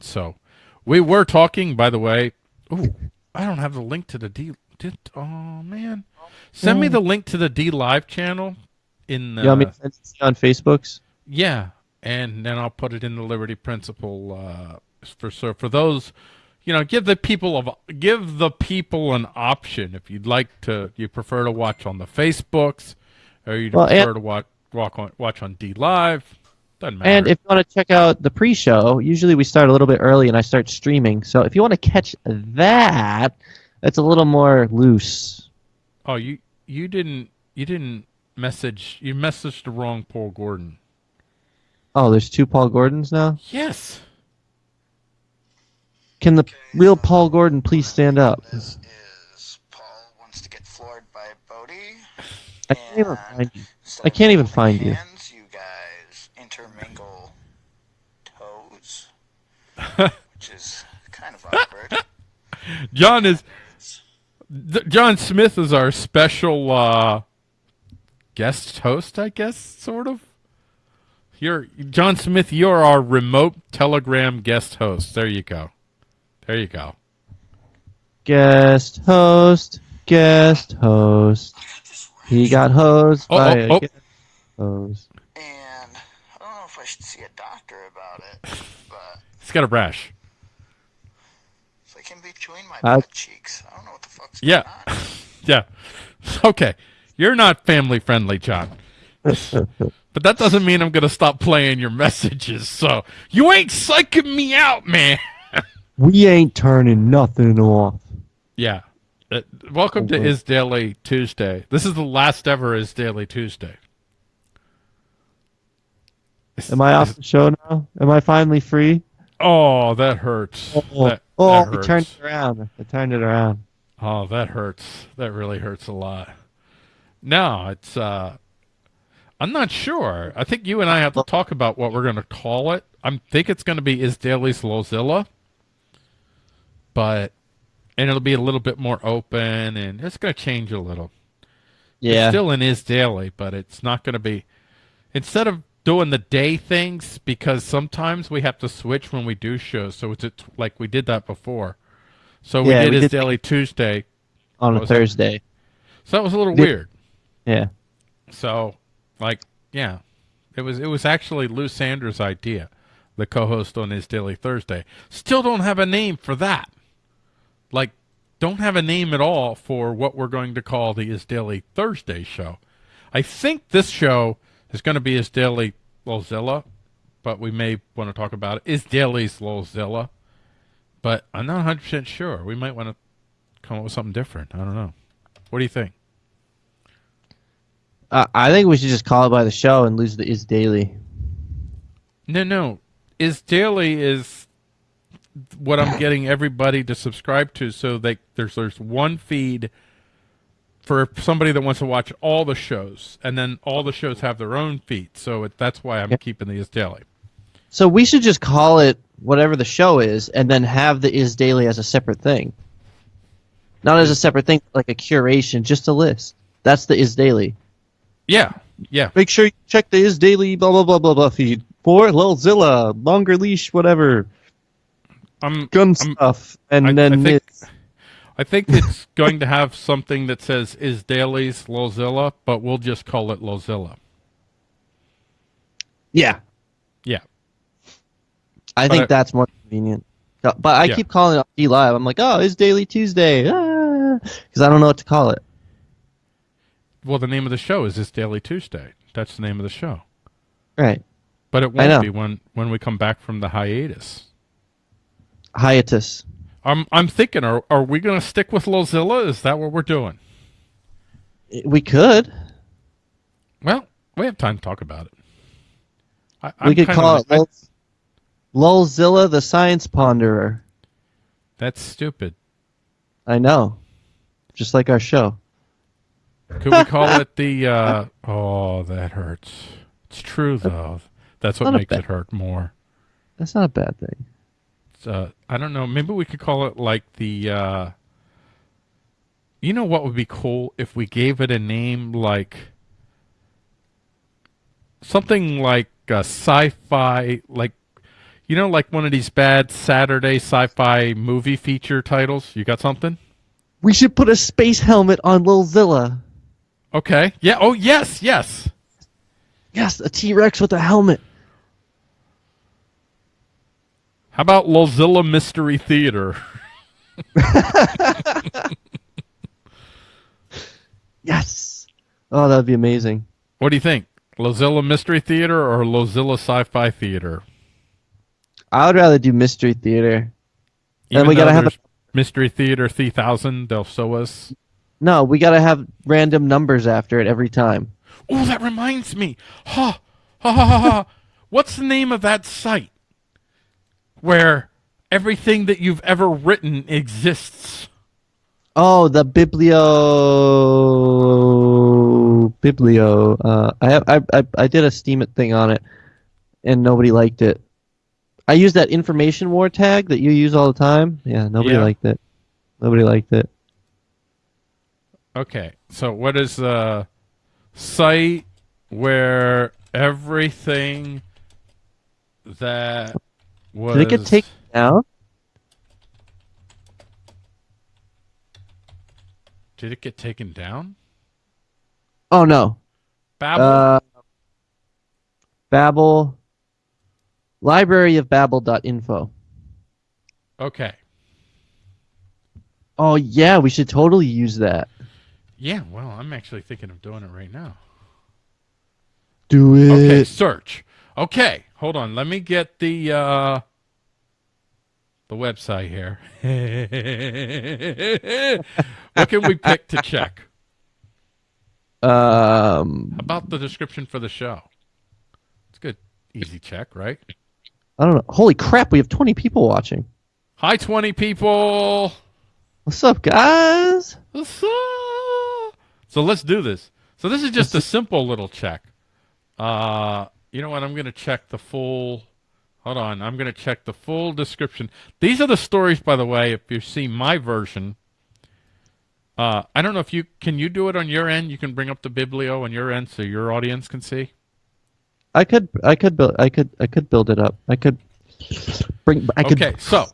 So we were talking, by the way. Ooh, I don't have the link to the D. Did, oh man, send me the link to the DLive channel in the. You want me to send it on Facebook's? Yeah, and then I'll put it in the Liberty Principle uh, for so for those, you know, give the people of give the people an option if you'd like to. You prefer to watch on the Facebooks, or you Well, prefer to watch walk on watch on DLive. Doesn't matter. And if you want to check out the pre-show, usually we start a little bit early and I start streaming. So if you want to catch that, it's a little more loose. oh, you you didn't you didn't message you messaged the wrong Paul Gordon. Oh, there's two Paul Gordons now. Yes. Can the real Paul Gordon please stand up? This is Paul wants to get floored by Bodhi. I can't even find you. I can't even holding find you. hands, you guys intermingle toes, which is kind of awkward. John is Th- John Smith is our special uh, guest host, I guess, sort of. You're John Smith. You're our remote Telegram guest host. There you go. There you go. Guest host, guest host. He got hosed Oh, by oh, a oh. guest host. And I don't know if I should see a doctor about it, but He's got a rash. it's like in between my Uh, butt cheeks. I don't know what the fuck's Yeah. going on. Yeah. Okay. You're not family friendly, John. but that doesn't mean I'm going to stop playing your messages. So you ain't psyching me out, man. We ain't turning nothing off. Yeah. Uh, welcome to Okay. Is Daily Tuesday. This is the last ever Is Daily Tuesday. Am I off the show now? Am I finally free? Oh, that hurts. Oh, that, oh that hurts. turned it around. I turned it around. Oh, that hurts. That really hurts a lot. No, it's uh I'm not sure. I think you and I have to talk about what we're going to call it. I think it's going to be Is Daily's Lozilla. But and it'll be a little bit more open and it's going to change a little. Yeah. It's still in Is Daily, but it's not going to be instead of doing the day things because sometimes we have to switch when we do shows. So it's it's like we did that before. So we Yeah, did we Is did- Daily Tuesday. on a? Thursday. So that was a little Did- weird. Yeah. So, like, yeah, it was it was actually Lou Sanders' idea, the co-host on his Daily Thursday. Still don't have a name for that. Like, don't have a name at all for what we're going to call the Is Daily Thursday show. I think this show is going to be his Daily Lolzilla, but we may want to talk about it. Is Daily's Lolzilla, but I'm not 100 percent sure. We might want to come up with something different. I don't know. What do you think? Uh, I think we should just call it by the show and lose the is daily. No, no. Is daily is what I'm getting everybody to subscribe to, so they there's there's one feed for somebody that wants to watch all the shows, and then all the shows have their own feed. So it, that's why I'm Yeah. keeping the is daily. So we should just call it whatever the show is, and then have the is daily as a separate thing. Not as a separate thing, like a curation, just a list. That's the is daily. Yeah, yeah. Make sure you check the is daily blah blah blah blah blah feed for Lilzilla, longer leash, whatever, I'm gun I'm- stuff, and I- I then think- it's- I think it's going to have something that says is daily's Lozilla, but we'll just call it Lozilla. yeah, Yeah. I But think I- that's more convenient. Uh, But I Yeah. keep calling it DLive. I'm like, oh, it's Daily Tuesday, because I don't know what to call it. Well, the name of the show is Is Daily Tuesday. That's the name of the show. Right, But it won't be when when we come back from the hiatus. hiatus. I'm I'm thinking, are are we going to stick with Lozilla? Is that what we're doing? We could. Well, we have time to talk about it. I, we could call of- it Lulzilla the Science Ponderer. That's stupid. I know, just like our show. Could we call it the? Uh, oh, that hurts. It's true though. That's what makes it hurt more. That's not a bad thing. Uh, I don't know. Maybe we could call it like the. Uh, you know what would be cool if we gave it a name like something like a sci-fi, like You know, like one of these bad Saturday sci-fi movie feature titles. You got something? We should put a space helmet on Lil Zilla. Okay. Yeah. Oh, yes. Yes. Yes, a T Rex with a helmet. How about Lozilla Mystery Theater? Yes. Oh, that'd be amazing. What do you think? Lozilla Mystery Theater or Lozilla Sci-Fi Theater? I would rather do Mystery Theater. Even we gotta have there's Mystery Theater 3000. They'll show us. No, we gotta have random numbers after it every time. Oh, that reminds me. Ha, ha, ha, ha, ha. What's the name of that site where everything that you've ever written exists? Oh, the Biblio Biblio. Uh, I have I, I I did a Steemit thing on it, and nobody liked it. I used that information war tag that you use all the time. Yeah, nobody Yeah. liked it. Nobody liked it. Okay, so what is the site where everything that was Did it get taken down? Did it get taken down? Oh no. Babel. Uh, Babel. Library of Babel.info. okay. Oh yeah, we should totally use that. Yeah, well, I'm actually thinking of doing it right now. Do it. Okay, search. Okay, hold on. Let me get the uh the website here. what can we pick to check? Um, about the description for the show? It's good. Easy check, right? I don't know. Holy crap, we have 20 people watching. Hi 20 people. What's up, guys? What's up? So let's do this. So this is just a simple little check. Uh, you know what? I'm going to check the full. Hold on. I'm going to check the full description. These are the stories, by the way. If you see my version, uh, I don't know if you can you do it on your end. You can bring up the biblio on your end so your audience can see. I could, I could build, I could, I could build it up. I could bring, I could. Okay, so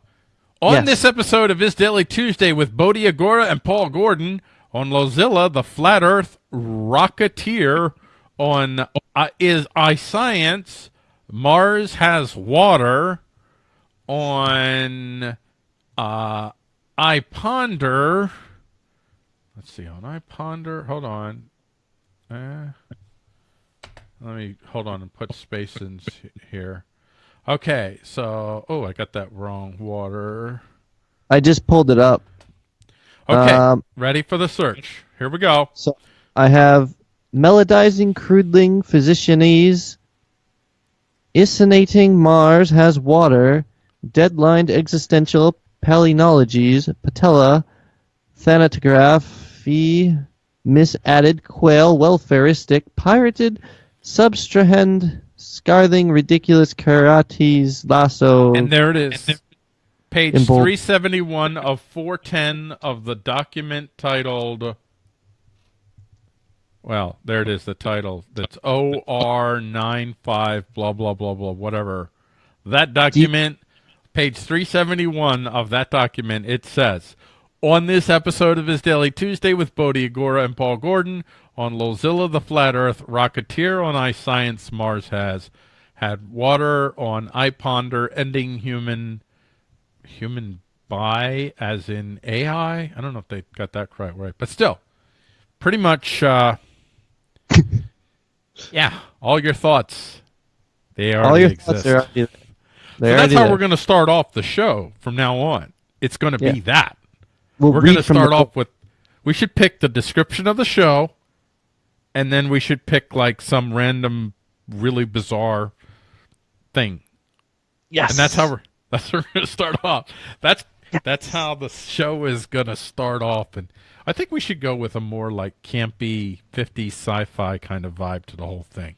on Yes. this episode of Is Daily Tuesday with Bodhi Agora and Paul Gordon on Lozilla, the Flat Earth Rocketeer on uh, Is I Science, Mars Has Water on uh, iPonder. Let's see, on iPonder, hold on. Uh, let me hold on and put space in here. Okay, so oh, I got that wrong. Water. I just pulled it up. Okay, Um, ready for the search. Here we go. So I have melodizing crudling physicianese, isinating Mars has water, deadlined existential palynologies, patella, thanatography, misadded quail, welfaristic, pirated, substrahend, scarthing, ridiculous karates, lasso. And there it is. Page 371 of 410 of the document titled. Well, there it is, the title. That's OR95, blah, blah, blah, blah, whatever. That document, page 371 of that document, it says On this episode of His Daily Tuesday with Bodhi Agora and Paul Gordon, on Lozilla the Flat Earth, Rocketeer on iScience, Mars has had water on iPonder, ending human human by as in AI. I don't know if they got that quite right, but still, pretty much. Uh, yeah, all your thoughts. They already All your exist. thoughts are already there. So They're that's how there. we're going to start off the show from now on. It's going to be that. We'll We're going to start off with. We should pick the description of the show, and then we should pick like some random, really bizarre thing. Yes. and that's how we're that's how we're gonna start off. That's that's how the show is gonna start off, and I think we should go with a more like campy, 50s sci-fi kind of vibe to the whole thing.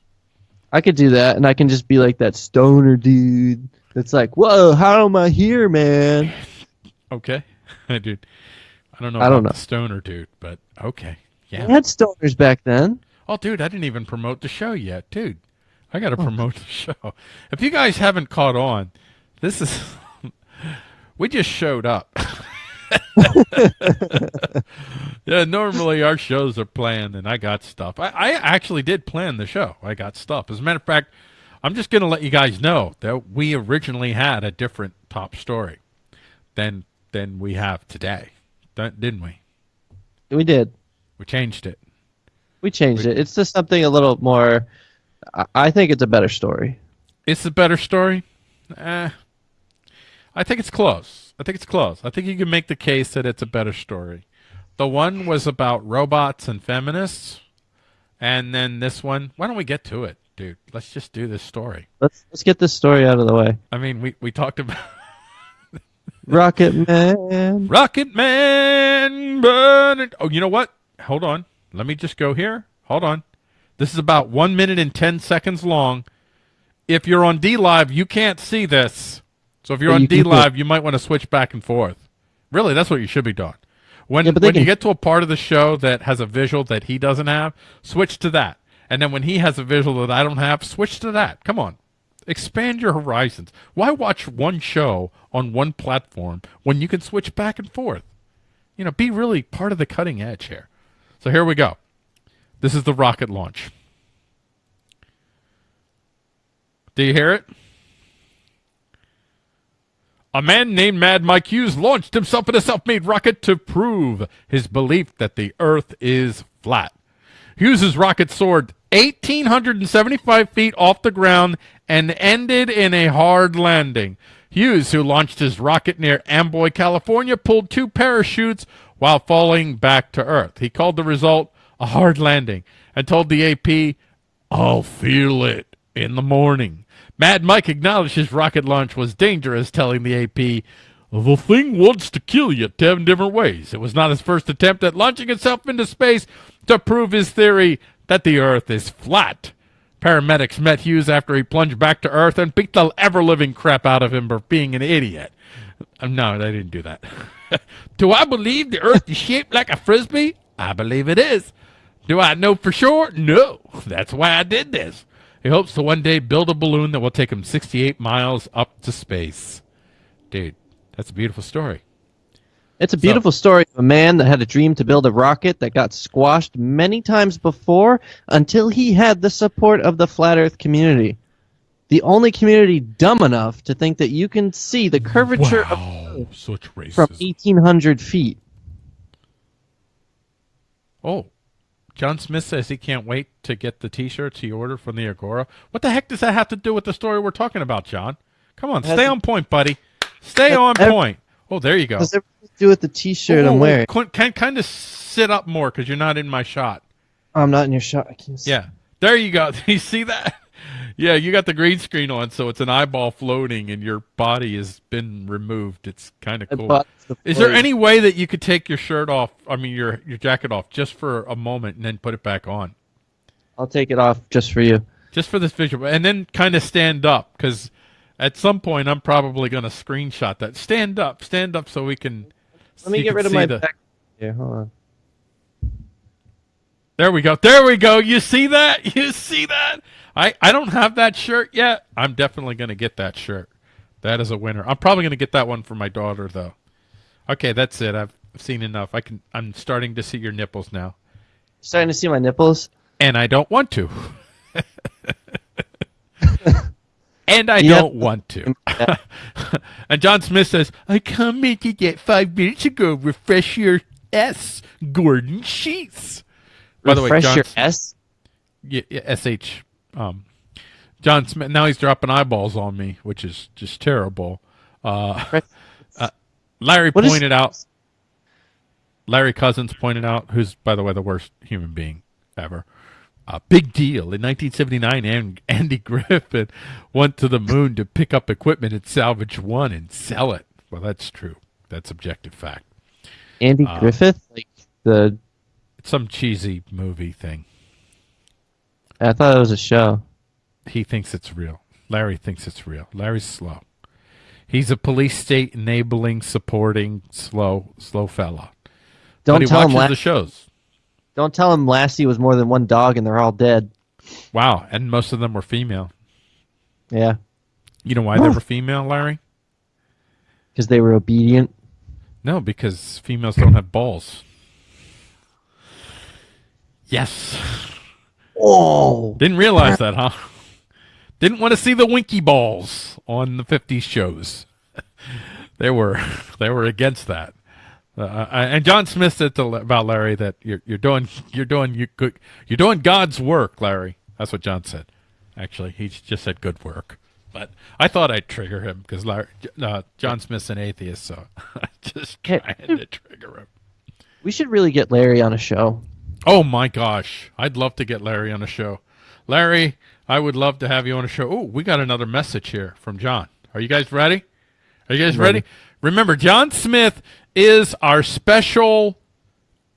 I could do that, and I can just be like that stoner dude. That's like, whoa, how am I here, man? Okay, dude. I don't know. I don't know. stoner dude, but okay, yeah. We had stoners back then. Oh, dude, I didn't even promote the show yet, dude. I got to oh. promote the show. If you guys haven't caught on, This is. we just showed up. yeah, normally our shows are planned, and I got stuff. I, I actually did plan the show. I got stuff. As a matter of fact, I'm just going to let you guys know that we originally had a different top story than than we have today, didn't we? We did. We changed it. We changed it. It's just something a little more. I, I think it's a better story. It's a better story. Eh, I think it's close. I think it's close. I think you can make the case that it's a better story. The one was about robots and feminists, and then this one. Why don't we get to it, dude? Let's just do this story. Let's let's get this story out of the way. I mean, we we talked about Rocket Man. Rocket Man burning. Oh, you know what? Hold on. Let me just go here. Hold on. This is about one minute and ten seconds long. If you're on DLive, you can't see this. So if you're on you DLive, you might want to switch back and forth. Really, that's what you should be doing. When Yeah, when you get to a part of the show that has a visual that he doesn't have, switch to that. And then when he has a visual that I don't have, switch to that. Come on. Expand your horizons. Why watch one show on one platform when you can switch back and forth? You know, be really part of the cutting edge here. So here we go. This is the rocket launch. Do you hear it? A man named Mad Mike Hughes launched himself in a self made rocket to prove his belief that the Earth is flat. Hughes's rocket soared 1,875 feet off the ground and ended in a hard landing. Hughes, who launched his rocket near Amboy, California, pulled two parachutes while falling back to Earth. He called the result a hard landing and told the AP, I'll feel it in the morning. Mad Mike acknowledged his rocket launch was dangerous, telling the AP, The thing wants to kill you 10 different ways. It was not his first attempt at launching itself into space to prove his theory that the Earth is flat. Paramedics met Hughes after he plunged back to Earth and beat the ever living crap out of him for being an idiot. Uh, No, they didn't do that. do I believe the Earth is shaped like a frisbee? I believe it is. Do I know for sure? No. That's why I did this. He hopes to one day build a balloon that will take him 68 miles up to space. Dude, that's a beautiful story. It's a beautiful story of a man that had a dream to build a rocket that got squashed many times before until he had the support of the flat Earth community. The only community dumb enough to think that you can see the curvature of Wow, such racism. from 1,800 feet. Oh, John Smith says he can't wait to get the T-shirts he ordered from the Agora. What the heck does that have to do with the story we're talking about, John? Come on, stay on point, buddy. Stay on point. Oh, there you go. Does to do with the T-shirt Oh, I'm wearing? Can kind of sit up more because you're not in my shot. I'm not in your shot. I can't see. Yeah, there you go. you see that? Yeah, you got the green screen on, so it's an eyeball floating, and your body has been removed. It's kind of cool. the Is there any way that you could take your shirt off? I mean, your your jacket off just for a moment, and then put it back on, I'll take it off just for you. just for this visual, and then kind of stand up because at some point I'm probably going to screenshot that. Stand up, stand up, so we can. Let me get rid of my the- back. Here, hold on. There we go. There we go. You see that? You see that? I, I don't have that shirt yet. I'm definitely going to get that shirt. That is a winner. I'm probably going to get that one for my daughter though. Okay, that's it. I've seen enough. I can I'm starting to see your nipples now. Starting to see my nipples. And I don't want to. and I have- don't want to. and John Smith says, I commented that five minutes ago. Refresh your S. Gordon Sheets. By the way, Refresh John, your S. yeah, yeah, sh um john smith now he's dropping eyeballs on me which is just terrible. Uh, uh larry What pointed out larry cousins pointed out who's by the way the worst human being ever. A big deal. In 1979 and andy griffith went to the moon to pick up equipment at salvage one and sell it. Well that's true. That's objective fact. Andy Uh, Griffith, like the. some cheesy movie thing I thought it was a show. he thinks it's real. Larry thinks it's real. Larry's slow. He's a police state enabling, supporting, slow, slow fella. Don't but he tell him. watches La- the shows. don't tell him Lassie was more than one dog and they're all dead. Wow, and most of them were female. Yeah. You know why they were female, Larry? because they were obedient. No, because females don't have balls. Yes. Oh, Didn't realize that, huh? Didn't want to see the winky balls on the 50s shows. they were they were against that. Uh, and John Smith said to, about Larry that you're you're doing you're doing you good you're doing God's work, Larry. That's what John said. Actually, he just said good work. But I thought I'd trigger him because uh, John Smith's an atheist, so I just Hey. trying to trigger him. we should really get Larry on a show. Oh my gosh, I'd love to get Larry on a show. Larry, I would love to have you on a show. Oh, we got another message here from John. Are you guys ready? Are you guys ready? Remember, John Smith is our special.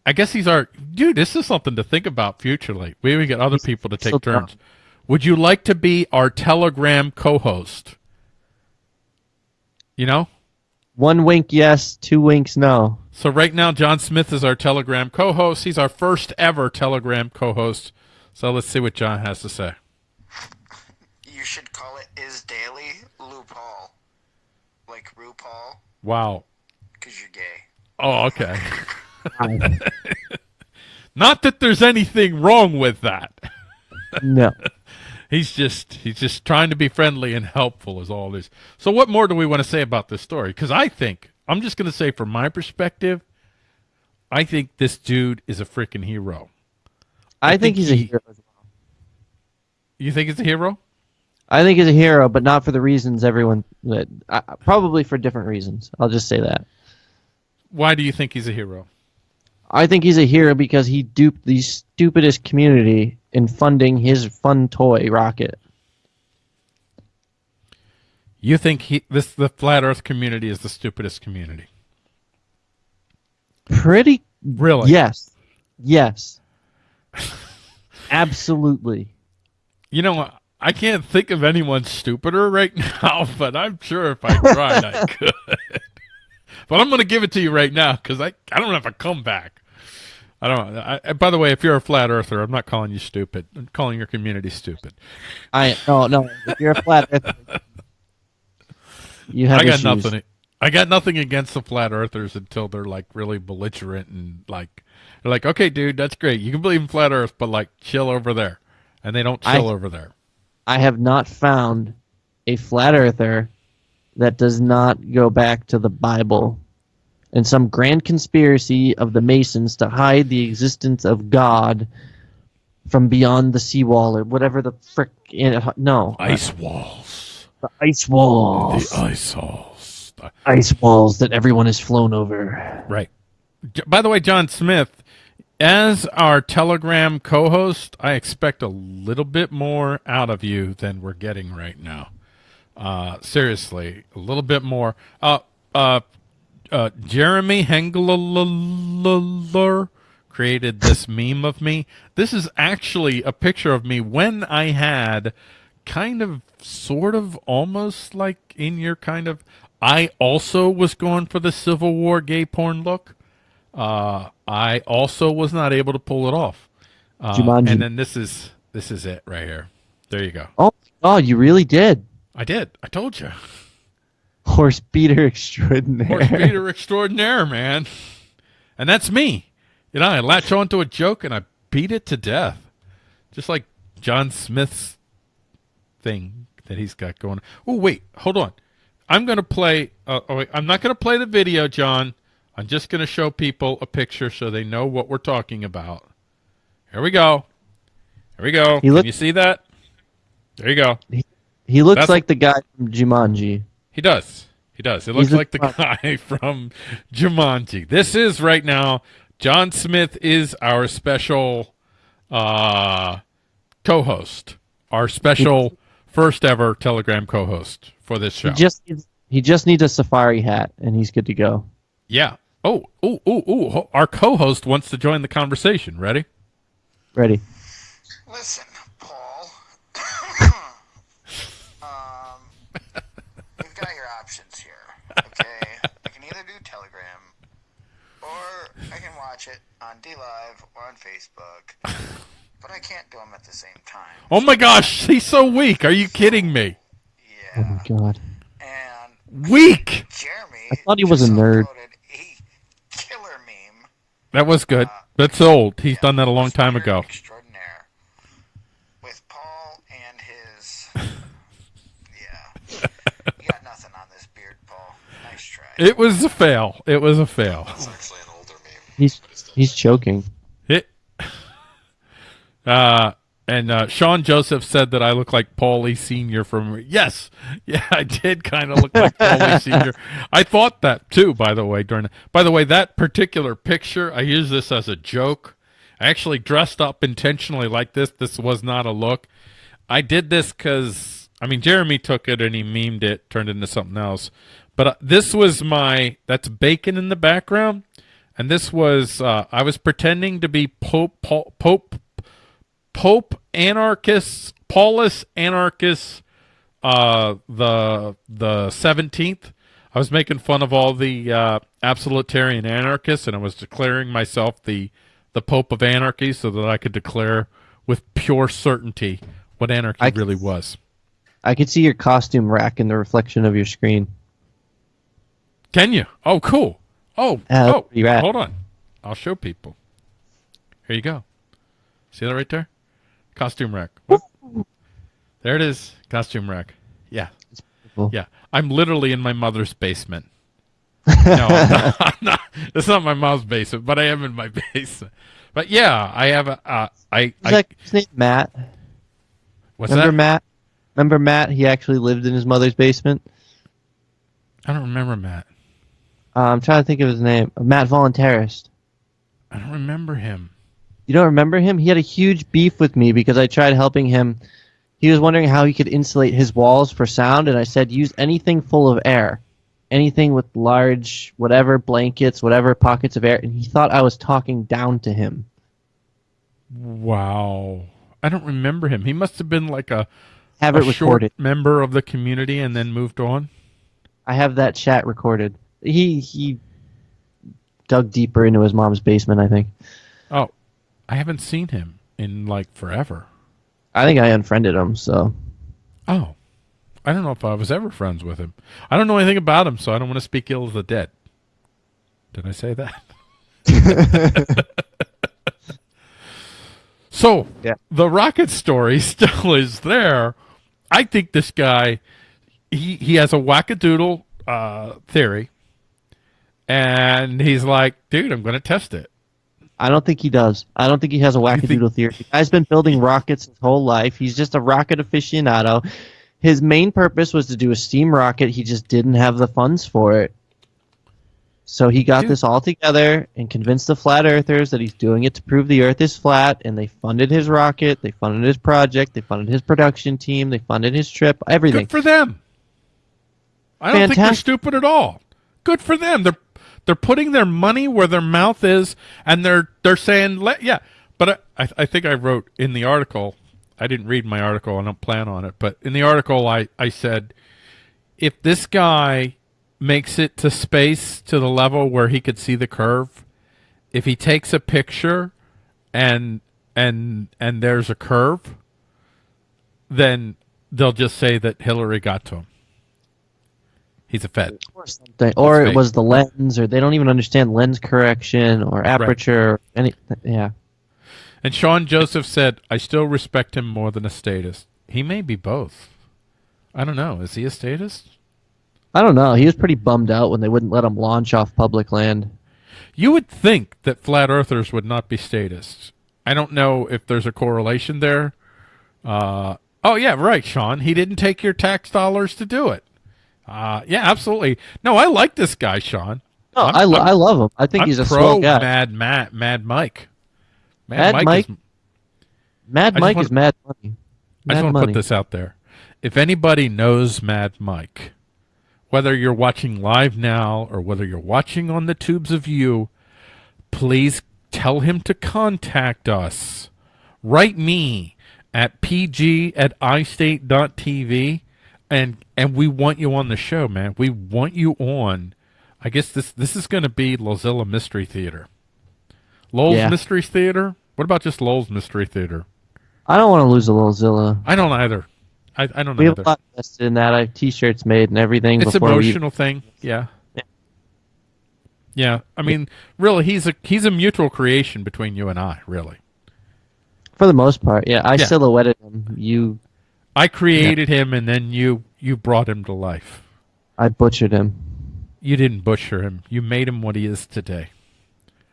I guess he's our dude. This is something to think about futurely. We we get other people to take so turns. Would you like to be our Telegram co-host? You know. One wink, yes. Two winks, no. So right now, John Smith is our Telegram co-host. He's our first ever Telegram co-host. So let's see what John has to say. You should call it Is Daily Lou Paul. Like RuPaul, Wow. because you're gay. Oh, okay. Not that there's anything wrong with that. no. He's just he's just trying to be friendly and helpful is all this. So what more do we want to say about this story? Because I think I'm just going to say from my perspective, I think this dude is a freaking hero. I, think think, he's a he- hero. You think he's a hero? I think he's a hero, but not for the reasons everyone that uh, probably for different reasons. I'll just say that. Why do you think he's a hero? I think he's a hero because he duped the stupidest community in funding his fun toy rocket. You think he this the flat Earth community is the stupidest community? Pretty Really? yes, yes, absolutely. You know, I can't think of anyone stupider right now, but I'm sure if I tried, I could. but I'm going to give it to you right now because I, I don't have a comeback. I don't. I, by the way, if you're a flat earther, I'm not calling you stupid. I'm calling your community stupid. I no no. If you're a flat earther, you have I got issues. nothing. I got nothing against the flat earthers until they're like really belligerent and like they're like, okay, dude, that's great. You can believe in flat Earth, but like chill over there, and they don't I- chill over there. I have not found a flat earther that does not go back to the Bible and some grand conspiracy of the Masons to hide the existence of God from beyond the seawall or whatever the frick. Uh, no, Ice walls. The ice walls, The ice walls. The- ice walls that everyone has flown over. Right. By the way, John Smith, as our Telegram co-host, I expect a little bit more out of you than we're getting right now. Uh, seriously, a little bit more. Uh, uh, uh, Jeremy Hengler created this meme of me. This is actually a picture of me when I had kind of, sort of, almost like in your kind of. I also was going for the Civil War gay porn look. Uh, I also was not able to pull it off. Uh, Jumanji. and then this is this is it right here. There you go. Oh, oh, you really did. I did. I told you. Horse beater extraordinaire. Horse beater extraordinaire, man. And that's me. You know, I latch onto a joke and I beat it to death. Just like John Smith's thing that he's got going. Oh, wait, hold on. I'm going to play. Uh, oh, wait, I'm not going to play the video, John. I'm just going to show people a picture so they know what we're talking about. Here we go. Here we go. He Can you see that? There you go. He looks That's- like the guy from Jumanji. He does. He does. It looks He's like the guy from Jumanji. This is right now. John Smith is our special uh, co-host, our special first ever Telegram co-host for this show. He just needs, he just needs a safari hat and he's good to go. yeah. Oh, oh, oh, oh! Our co-host wants to join the conversation. Ready? Ready? Listen, Paul. um, you've got your options here. Okay, I can either do Telegram, or I can watch it on DLive or on Facebook. But I can't do them at the same time. Oh my gosh, he's so weak. Are you kidding me? Yeah. Oh my god. and Weak. Jeremy I thought he was a nerd. a killer meme. That was good. Uh, That's old. He's done that a long time ago. Extraordinaire. With Paul and his. Yeah. You got nothing on this beard, Paul. Nice try. It was a fail. It was a fail. It's actually an older meme. He's but it's still- he's choking. Uh, and uh, Sean Joseph said that I look like Paulie Senior from. Yes, yeah, I did kind of look like Paulie Senior. I thought that too. By the way, during by the way, that particular picture, I use this as a joke. I actually dressed up intentionally like this. This was not a look. I did this because I mean Jeremy took it and he memed it, turned it into something else. But uh, this was my that's bacon in the background, and this was uh, I was pretending to be Pope Pope Pope, Pope Anarchist Paulus Anarchist uh, the the seventeenth. I was making fun of all the uh, absolutarian anarchists, and I was declaring myself the the Pope of Anarchy, so that I could declare with pure certainty what anarchy I- really was. I could see your costume rack in the reflection of your screen. Can you? Oh, cool. Oh, that's oh, hold on. I'll show people. Here you go. See that right there? Costume rack. There it is. Costume rack. Yeah. Yeah. I'm literally in my mother's basement. no, I'm not, I'm not. It's not my mom's basement, but I am in my basement. But yeah, I have a. Uh, I. Is I that his name Matt? what's that? Remember that? Matt? Remember Matt? He actually lived in his mother's basement. I don't remember Matt. Uh, I'm trying to think of his name. Matt Voluntarist. I don't remember him. You don't remember him? He had a huge beef with me because I tried helping him. He was wondering how he could insulate his walls for sound, and I said use anything full of air. Anything with large, whatever, blankets, whatever, pockets of air. And he thought I was talking down to him. Wow. I don't remember him. He must have been like a, Have a it short recorded. member of the community and then moved on. I have that chat recorded. He he dug deeper into his mom's basement, I think. Oh, I haven't seen him in like forever. I think I unfriended him, so Oh, I don't know if I was ever friends with him. I don't know anything about him, so I don't want to speak ill of the dead. Did I say that? so, Yeah. the rocket story still is there. I think this guy, he, he has a wackadoodle uh, theory, and he's like, dude, I'm going to test it. I don't think he does. I don't think he has a think- wackadoodle theory. The guy's been building rockets his whole life. He's just a rocket aficionado. His main purpose was to do a steam rocket. He just didn't have the funds for it. So he got Dude. this all together and convinced the flat earthers that he's doing it to prove the earth is flat and they funded his rocket, they funded his project, they funded his production team, they funded his trip, everything. Good for them. I don't think they're stupid at all. Good for them. They're they're putting their money where their mouth is, and they're they're saying, Let, yeah. But I, I think I wrote in the article. I didn't read my article. I don't plan on it. But in the article, I I said, if this guy makes it to space to the level where he could see the curve, if he takes a picture, and and and there's a curve, then they'll just say that Hillary got to him. He's a Fed. or something. Or it was the lens, or they don't even understand lens correction or aperture. Or any, yeah. And Sean Joseph said, I still respect him more than a statist. He may be both. I don't know. Is he a statist? I don't know. He was pretty bummed out when they wouldn't let him launch off public land. You would think that flat earthers would not be statists. I don't know if there's a correlation there. Uh, oh, yeah, right, Sean. He didn't take your tax dollars to do it. Uh, yeah, absolutely. No, I like this guy, Sean. No, I'm- I, lo- I'm- love him. I think I'm he's a pro guy. Mad Matt, Mad Mike. Mad, Mad Mike, Mike? is Mad I Mike wanna- is mad money. I just want to put this out there. If anybody knows Mad Mike, whether you're watching live now or whether you're watching on the tubes of you, please tell him to contact us. Write me at pg at istate.tv and and we want you on the show, man. We want you on. I guess this this is going to be Lozilla Mystery Theater. Lowell's Yeah. Mystery Theater? What about just Lowell's Mystery Theater? I don't want to lose a little Zilla. I don't either. I, I don't We have either. a lot invested in that. I have T-shirts made and everything. It's before emotional thing. Yeah. Yeah, I mean, really, he's a he's a mutual creation between you and I. Really, For the most part, yeah. I Yeah. silhouetted him. You, I created him, and then you you brought him to life. I butchered him. You didn't butcher him. You made him what he is today.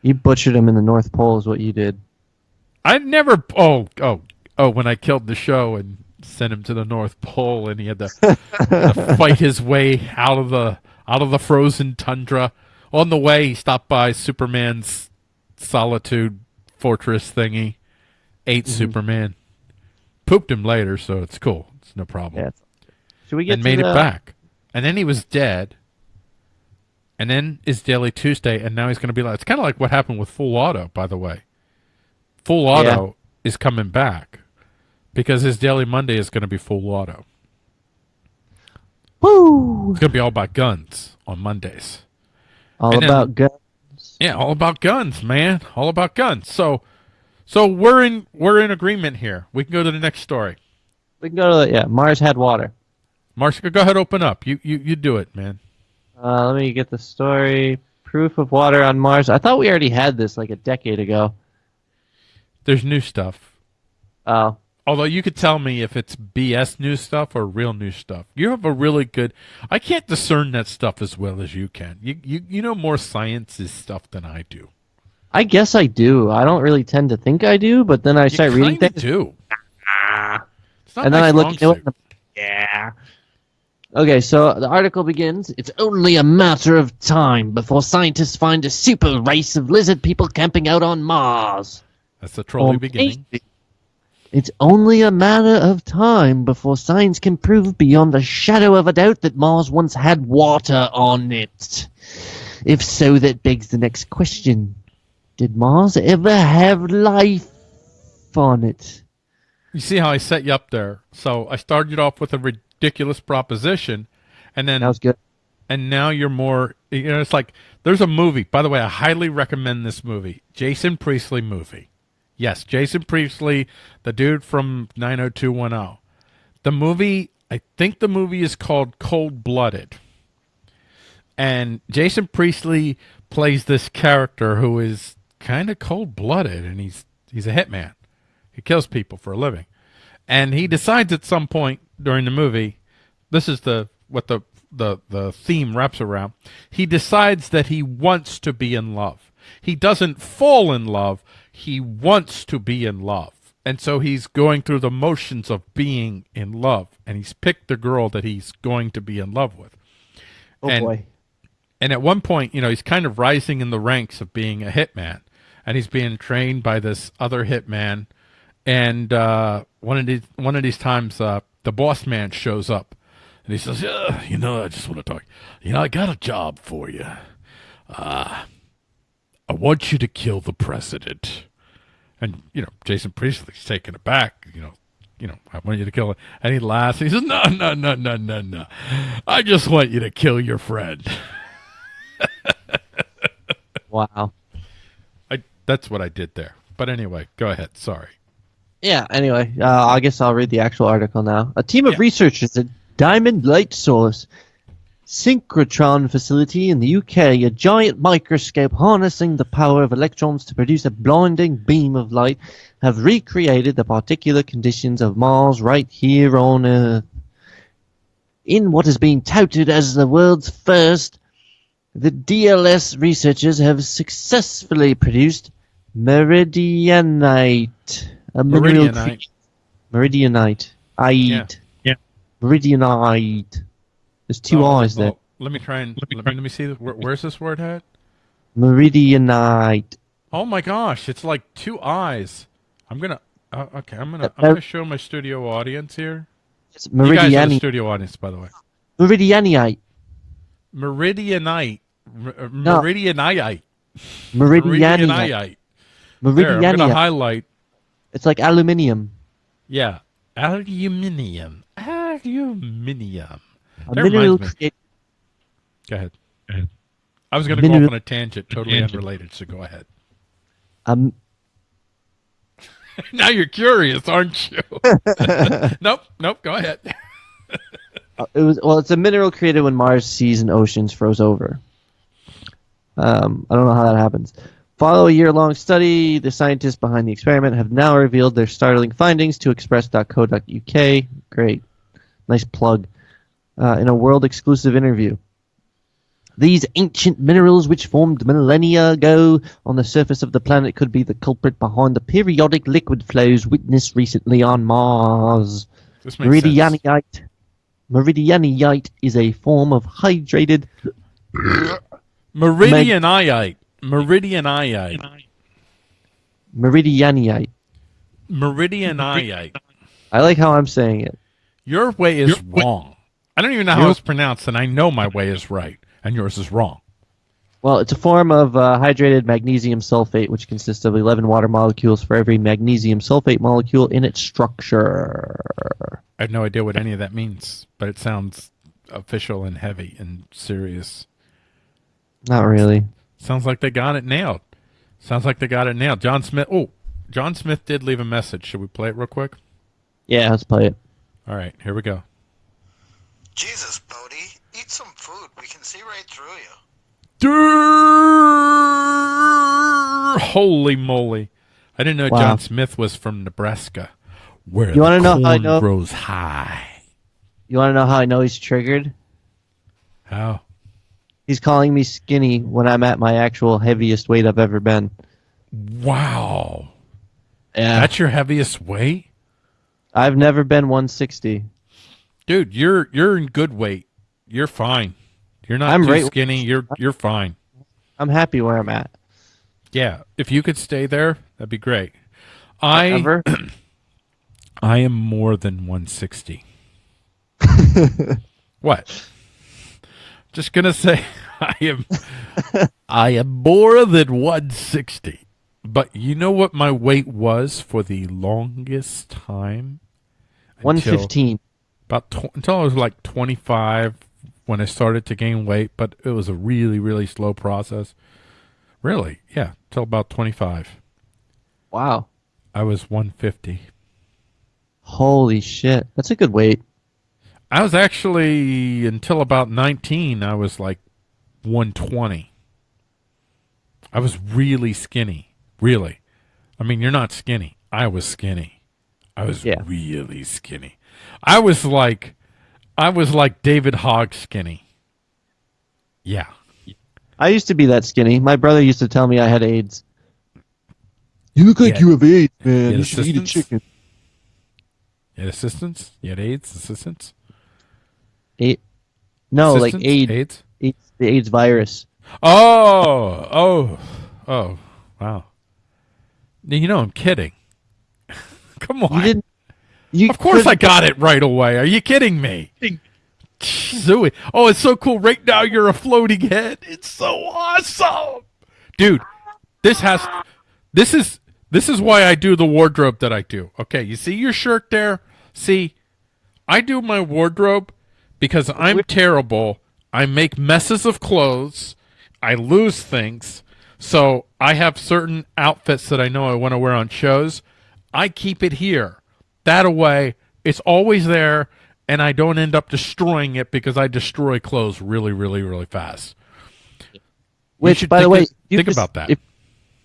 You butchered him in the North Pole, is what you did. I never. Oh, oh, oh! When I killed the show and sent him to the North Pole, and he had to, had to fight his way out of the out of the frozen tundra. On the way, he stopped by Superman's solitude fortress thingy, ate mm-hmm. Superman, pooped him later, so it's cool. It's no problem. Yeah. Should we get and made the, it back. And then he was dead. And then is Daily Tuesday, and now he's going to be like. It's kind of like what happened with Full Auto, by the way. Full Auto is coming back because his Daily Monday is going to be Full Auto. Woo! It's going to be all about guns on Mondays. All And then- about guns. Yeah, all about guns, man. All about guns. So, so we're in we're in agreement here. We can go to the next story. We can go to the, yeah. Mars had water. Mars, go ahead, open up. You you you do it, man. Uh, let me get the story. Proof of water on Mars. I thought we already had this like a decade ago. There's new stuff. Oh, Although you could tell me if it's BS new stuff or real new stuff. You have a really good. I can't discern that stuff as well as you can. You you you know more sciences stuff than I do. I guess I do. I don't really tend to think I do, but then I start reading things, do. And then I look. You know, yeah. Okay, so the article begins. It's only a matter of time before scientists find a super race of lizard people camping out on Mars. That's the trolley Or beginning. maybe It's only a matter of time before science can prove beyond a shadow of a doubt that Mars once had water on it. If so, that begs the next question. Did Mars ever have life on it? You see how I set you up there. So I started off with a ridiculous proposition, and then That was good. and now you're more you know it's like there's a movie by the way i highly recommend this movie jason priestley movie yes jason priestley the dude from 90210 the movie i think the movie is called cold blooded and jason priestley plays this character who is kind of cold blooded and he's he's a hitman. He kills people for a living. And he decides at some point during the movie this is the what the the the theme wraps around he decides that he wants to be in love. He doesn't fall in love he wants to be in love. And so he's going through the motions of being in love and he's picked the girl that he's going to be in love with. Oh And- boy. and at one point, you know, he's kind of rising in the ranks of being a hitman, and he's being trained by this other hitman. And uh, one of these one of these times, uh, the boss man shows up, and he says, "Yeah, you know, I just want to talk. You know, I got a job for you. Uh, I want you to kill the president." And you know, Jason Priestley's taken aback. You know, you know, I want you to kill it. And he laughs. He says, "No, no, no, no, no, no. I just want you to kill your friend." Wow. That's what I did there. But anyway, go ahead. Sorry. Yeah, anyway, uh, I guess I'll read the actual article now. A team of Yeah. researchers at Diamond Light Source Synchrotron facility in the UK, a giant microscope harnessing the power of electrons to produce a blinding beam of light, have recreated the particular conditions of Mars right here on Earth. In what is being touted as the world's first, the DLS researchers have successfully produced meridianite, a mineral Meridianite. cre- meridianite, Yeah. Ide. Meridianite. There's two Oh, eyes there. oh, let me try and let me, let me see. This. Where, where's this word at? Meridianite. Oh my gosh, it's like two eyes. I'm gonna. Uh, okay, I'm gonna. I'm Uh, gonna show my studio audience here. It's You guys are the studio audience, by the way. Meridianite. Meridianite. R- uh, Meridianite. Meridianite. Meridianite. There, I'm gonna highlight. It's like aluminium. Yeah, aluminium. Aluminium. A That mineral reminds me. create- Go ahead. I was gonna go off on a tangent, totally unrelated. So go ahead. um, now you're curious, aren't you? nope, nope. Go ahead. uh, it was well. It's a mineral created when Mars seas and oceans froze over. Um, I don't know how that happens. Follow a year long study. The scientists behind the experiment have now revealed their startling findings to express.co.uk. Great. Nice plug. Uh, in a world exclusive interview. These ancient minerals, which formed millennia ago on the surface of the planet, could be the culprit behind the periodic liquid flows witnessed recently on Mars. This makes sense. Meridianite. Meridianite is a form of hydrated. Meridianite. Meridianite. Meridianite. Meridianite. I like how I'm saying it. Your way is wrong. I don't even know how it's pronounced, and I know my way is right, and yours is wrong. Well, it's a form of uh, hydrated magnesium sulfate, which consists of 11 water molecules for every magnesium sulfate molecule in its structure. I have no idea what any of that means, but it sounds official and heavy and serious. Not really. Sounds like they got it nailed. Sounds like they got it nailed. John Smith. Oh, John Smith did leave a message. Should we play it real quick? Yeah, let's play it. All right, here we go. Jesus, Bodhi, eat some food. We can see right through you. Durr! Holy moly! I didn't know Wow. John Smith was from Nebraska, where You the wanna know how I know? grows high. You want to know how I know he's triggered? How? He's calling me skinny when I'm at my actual heaviest weight I've ever been. Wow! Yeah. That's your heaviest weight, I've never been 160. dude. You're you're in good weight. You're fine. You're not I'm too right- skinny. You're you're fine. I'm happy where I'm at. Yeah, if you could stay there, that'd be great. I? I am more than 160. what? Just gonna say I am I am more than 160. But you know what my weight was for the longest time? 115. About tw- until I was like 25 when I started to gain weight, but it was a really really slow process. Really? Yeah, till about 25. Wow. I was 150. Holy shit. That's a good weight. I was actually until about 19 I was like 120. I was really skinny, really. I mean, you're not skinny. I was skinny. I was Yeah. really skinny. I was like I was like David Hogg skinny. Yeah. I used to be that skinny. My brother used to tell me I had AIDS. You look like you have AIDS, man. Yeah, You should eat a chicken. chicken. You had assistance? You had AIDS assistance? AIDS? No, like? AIDS, AIDS? AIDS. The AIDS virus. Oh, oh, oh, wow. You know, I'm kidding. Come on. You didn't. You Of course I got it right away. Are you kidding me? Zooey. Oh, it's so cool. Right now you're a floating head. It's so awesome. Dude, this has this is this is why I do the wardrobe that I do. Okay, you see your shirt there? See, I do my wardrobe because I'm terrible. I make messes of clothes. I lose things. So I have certain outfits that I know I want to wear on shows. I keep it here. That away, it's always there, and I don't end up destroying it because I destroy clothes really, really, really fast. Which, by the way, think just- about that. If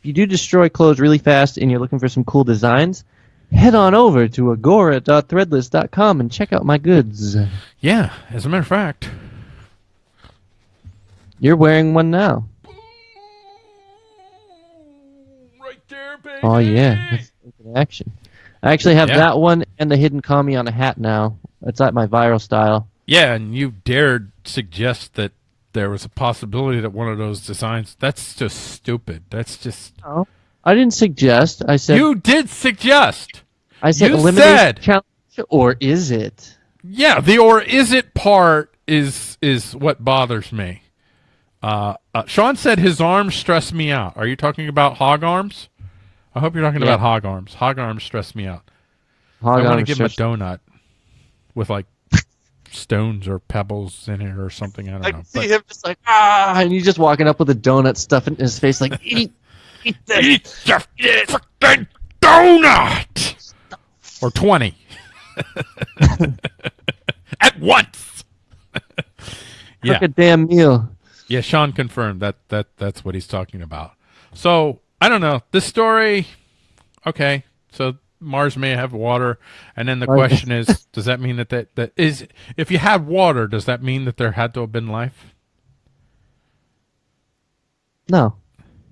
you do destroy clothes really fast and you're looking for some cool designs, head on over to agora.threadless.com and check out my goods. Yeah, as a matter of fact. You're wearing one now. Right there, baby. Oh yeah, Let's action. I actually have Yeah. that one and the hidden kami on a hat now. It's like my viral style. Yeah, and you dared suggest that there was a possibility that one of those designs. That's just stupid. That's just. I didn't suggest. I said. You did suggest. I said you elimination said. challenge, or is it? Yeah, the or is it part is is what bothers me. Uh, uh, Sean said his arms stress me out. Are you talking about hog arms? I hope you're talking Yeah. about hog arms. Hog arms stress me out. Hog I want to give him a donut with like stones or pebbles in it or something. I don't I know. see But- him just like ah, and he's just walking up with a donut stuff in his face, like eat, eat this. Eat the freaking donut! Or 20. At once! yeah. Cook a damn meal. Yeah, Sean confirmed that that that's what he's talking about. So I don't know this story. Okay, so Mars may have water, and then the Right. question is, does that mean that that, that is if you had water, does that mean that there had to have been life? No,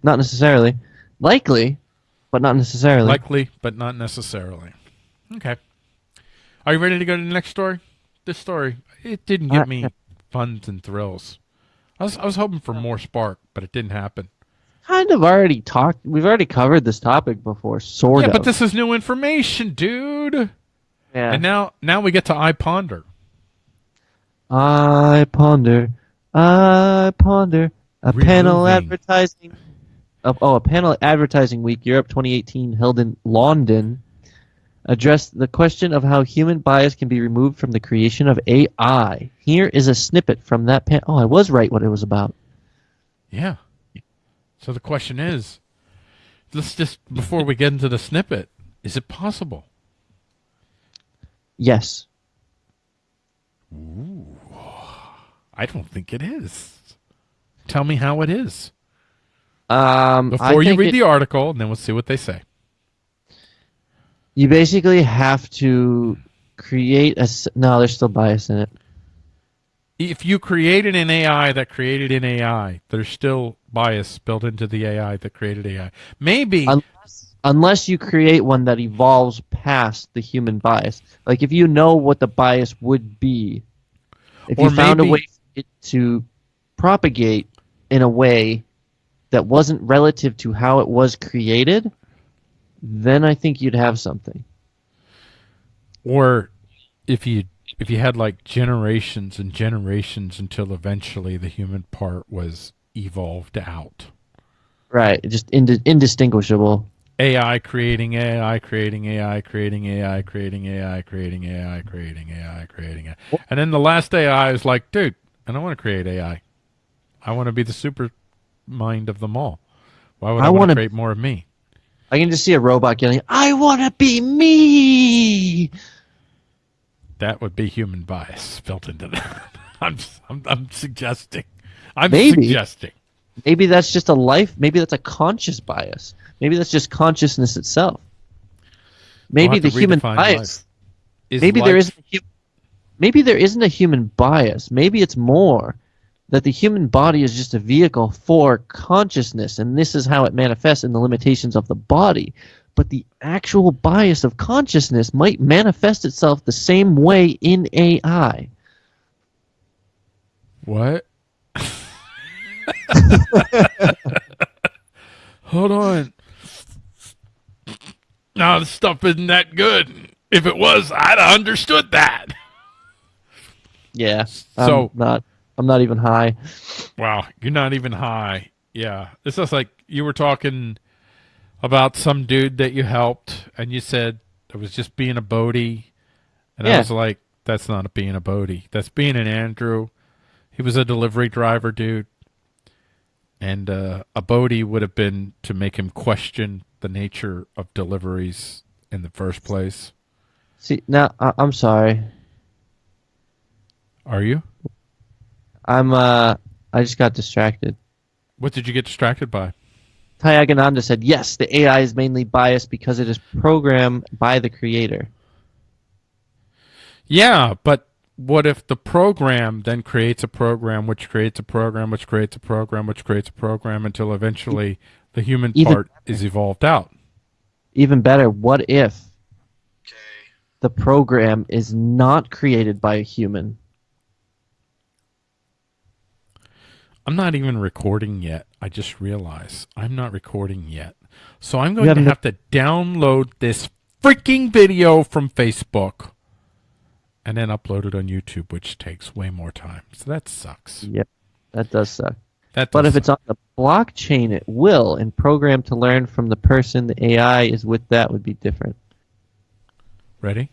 not necessarily. Likely, but not necessarily. Likely, but not necessarily. Okay. Are you ready to go to the next story? This story it didn't give me yeah. funs and thrills. I was I was hoping for more spark, but it didn't happen. kind of already talked. We've already covered this topic before, sort yeah, of. but this is new information, dude. yeah. And now now we get to iPonder. I ponder, iPonder. A panel advertising. Of, oh, a panel advertising week Europe 2018 held in London addressed the question of how human bias can be removed from the creation of AI. Here is a snippet from that pan. Oh, I was right what it was about. Yeah. So the question is, let's just before we get into the snippet, is it possible? Yes. Ooh, I don't think it is. Tell me how it is Um, before you read it- the article, and then we'll see what they say. You basically have to create a. No, there's still bias in it. If you created an AI that created an AI, there's still bias built into the AI that created AI. Maybe unless, unless you create one that evolves past the human bias. Like if you know what the bias would be, if Or you found maybe- a way for it to propagate in a way that wasn't relative to how it was created, then I think you'd have something. or if you if you had like generations and generations until eventually the human part was evolved out. Right, just ind- indistinguishable. AI creating AI, creating AI, creating AI, creating AI, creating AI, creating AI, creating AI. And then the last AI is like, dude, I don't want to create AI. I want to be the super mind of them all. Why would I, I want to create more of me? I can just see a robot yelling, "I want to be me." That would be human bias built into that. I'm, I'm, I'm suggesting. I'm Maybe. suggesting. Maybe that's just a life. Maybe that's a conscious bias. Maybe that's just consciousness itself. Maybe the human bias. Is maybe there life- isn't. A hu- maybe there isn't a human bias. Maybe it's more that the human body is just a vehicle for consciousness, and this is how it manifests in the limitations of the body. But the actual bias of consciousness might manifest itself the same way in AI. What? Hold on. No, this stuff isn't that good. If it was, I'd have understood that. Yeah. So- I'm not. I'm not even high. Wow, you're not even high. Yeah, it's just like you were talking about some dude that you helped, and you said it was just being a Bodhi, and I was like, "That's not being a Bodhi. That's being an Andrew." He was a delivery driver, dude, and uh, a Bodhi would have been to make him question the nature of deliveries in the first place. See, now I- I'm sorry. Are you? I'm. Uh, I just got distracted. What did you get distracted by? Tyagananda said, yes, the AI is mainly biased because it is programmed by the creator. Yeah, but what if the program then creates a program which creates a program which creates a program which creates a program until eventually the human Even part is evolved out? Even better, what if the program is not created by a human? I'm not even recording yet. I just realized I'm not recording yet. So I'm going to haven't- to download this freaking video from Facebook and then upload it on YouTube, which takes way more time. So that sucks. Yep, that does suck. That But does if it's on the blockchain, it will, and programmed to learn from the person the AI is with, that would be different. ready?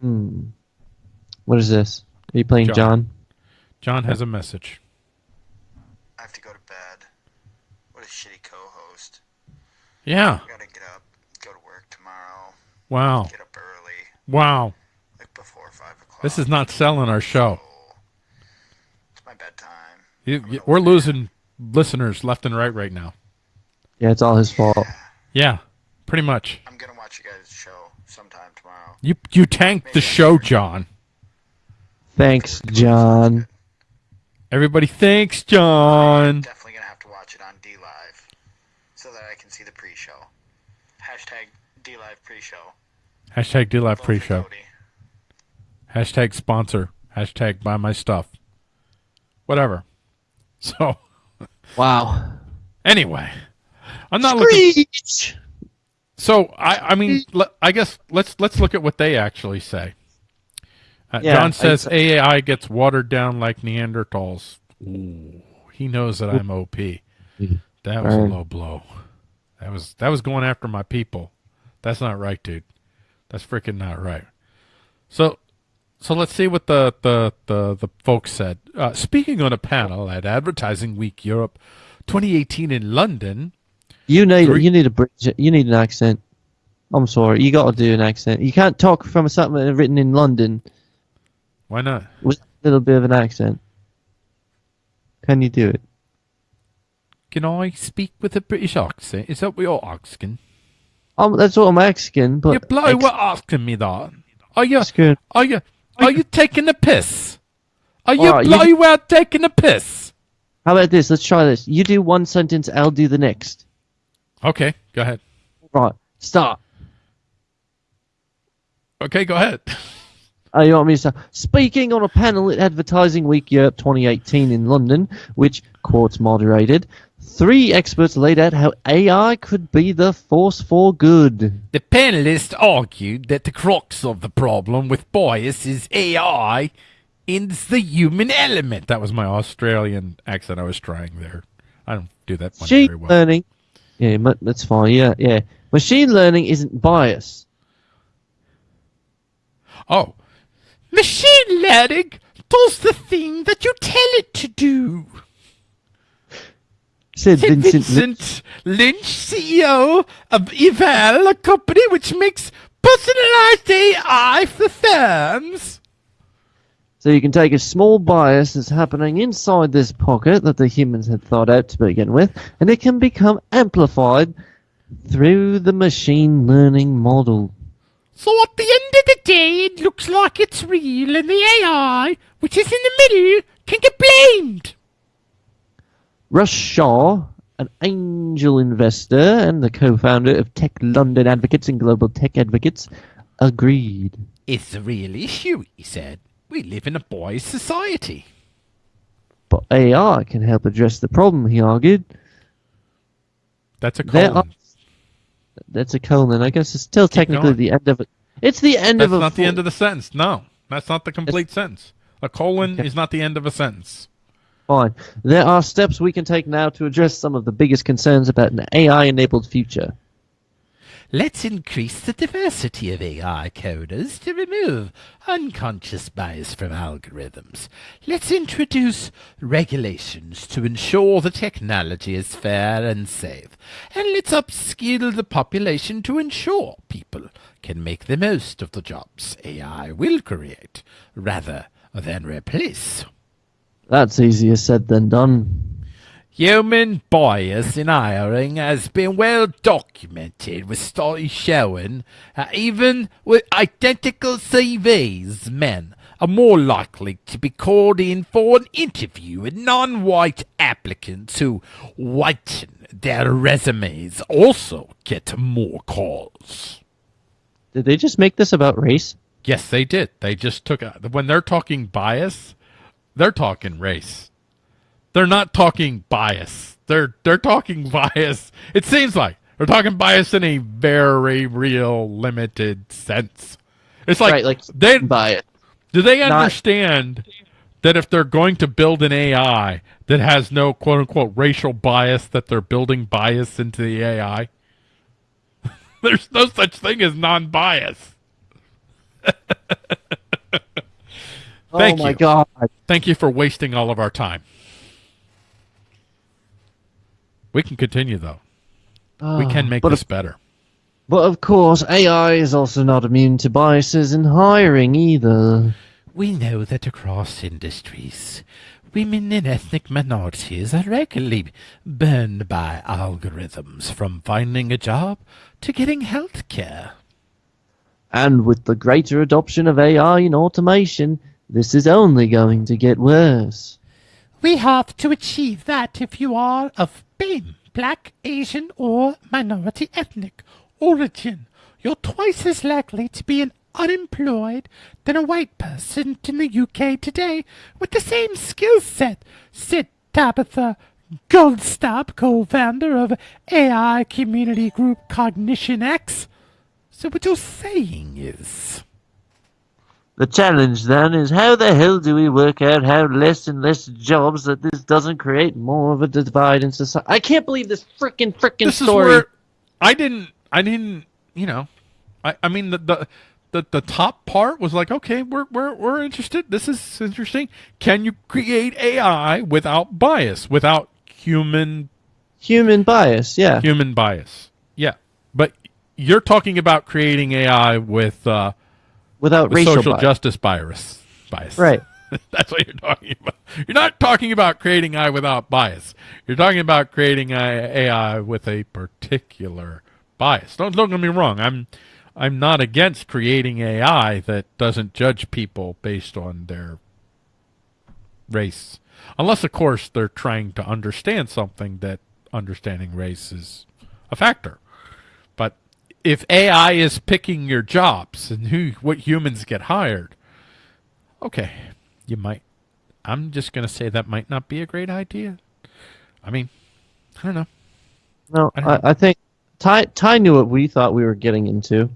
Hmm. What is this? Are you playing John. John? John has a message. I have to go to bed. What a shitty co-host. Yeah. I gotta get up, go to work tomorrow, Wow. get up early, Wow. like before five o'clock. This is not selling our show. So, It's my bedtime. You, you- we're losing listeners left and right right now. Yeah, it's all his fault. Yeah, pretty much. I'm gonna watch you guys' show sometime tomorrow. You you tanked the show, John. Thanks, John. Everybody, thanks, John. Definitely gonna have to watch it on DLive so that I can see the pre-show. Hashtag DLive pre-show. Hashtag DLive pre-show. Hashtag sponsor. Hashtag buy my stuff. Whatever. So Wow. anyway, I'm not looking. Screech! So I, I mean, I guess let's let's look at what they actually say. Uh, Yeah, John says I- AI gets watered down like Neanderthals. Ooh, he knows that I'm OP. That was a low blow. That was that was going after my people. That's not right, dude. That's freaking not right. So, so let's see what the the the, the folks said. Uh, speaking on a panel at Advertising Week Europe 2018 in London. You need Three- you need a bridge. You need an accent. I'm sorry, you got to do an accent. You can't talk from something written in London Why not? with a little bit of an accent. Can you do it? Can I speak with a British accent? Is that what you're asking? Um, that's what I'm asking. But you're bloody ex- were asking me that. Are you? asking- Are you? Are you taking a piss? Are you Alright, you- bloody well taking a piss? How about this? Let's try this. You do one sentence, I'll do the next. Okay, go ahead. Right, start. Okay, go ahead. Oh, you want me to start? Speaking on a panel at Advertising Week Europe 2018 in London, which Quartz moderated, three experts laid out how AI could be the force for good. The panelists argued that the crux of the problem with bias is AI and the human element. That was my Australian accent I was trying there. I don't do that one Machine very well. learning. Yeah, that's fine. Yeah, yeah. Machine learning isn't bias. Oh. Machine learning does the thing that you tell it to do. Said Vincent. Vincent Lynch, CEO of Eval, a company which makes personalized AI for firms. So you can take a small bias that's happening inside this pocket that the humans had thought out to begin with, and it can become amplified through the machine learning model. So at the end of the day, it looks like it's real, and the AI, which is in the middle, can get blamed. Russ Shaw, an angel investor and the co-founder of Tech London Advocates and Global Tech Advocates, agreed. It's a real issue, he said. We live in a boys' society. But AI can help address the problem, he argued. That's a colon. are- That's a colon. I guess it's still technically going. the end of it. It's the end That's of a That's not the end of the sentence. No, that's not the complete sentence. A colon is not the end of a sentence. Fine. There are steps we can take now to address some of the biggest concerns about an AI-enabled future. Let's increase the diversity of AI coders to remove unconscious bias from algorithms. Let's introduce regulations to ensure the technology is fair and safe. And let's upskill the population to ensure people can make the most of the jobs AI will create rather than replace. That's easier said than done. Human bias in hiring has been well documented, with studies showing that uh, even with identical CVs, men are more likely to be called in for an interview with non-white applicants who whiten their resumes also get more calls. Did they just make this about race? Yes, they did. They just took a, when they're talking bias, they're talking race. They're not talking bias. They're they're talking bias. It seems like they're talking bias in a very real limited sense. It's like, right, like they bias. do they not- understand that if they're going to build an AI that has no quote unquote racial bias, that they're building bias into the AI? There's no such thing as non-bias. Oh, Thank oh my you. god. Thank you for wasting all of our time. We can continue though. We ah, can make but this better. But of course, AI is also not immune to biases in hiring either. We know that across industries, women and ethnic minorities are regularly burned by algorithms from finding a job to getting health care. And with the greater adoption of AI and automation, this is only going to get worse. We have to achieve that if you are of BAME, black, Asian, or minority ethnic origin. You're twice as likely to be an unemployed than a white person in the UK today with the same skill set, said Tabitha Goldstaub, co-founder of AI community group CognitionX. So what you're saying is... The challenge then is how the hell do we work out how less and less jobs that this doesn't create more of a divide in society? I can't believe this frickin' frickin' this story. Is where I didn't, I didn't, you know, I, I mean the, the the the top part was like, okay, we're we're we're interested. This is interesting. Can you create AI without bias, without human human bias? Yeah, human bias. Yeah, but you're talking about creating AI with uh, without with racial social bias. justice bias. Bias. Right. That's what you're talking about. You're not talking about creating AI without bias. You're talking about creating AI with a particular bias. Don't don't get me wrong. I'm I'm not against creating AI that doesn't judge people based on their race, unless of course they're trying to understand something that understanding race is a factor. If AI is picking your jobs and who what humans get hired, okay, you might. I'm just going to say that might not be a great idea. I mean, I don't know. No, I I, I, think Ty Ty knew what we thought we were getting into.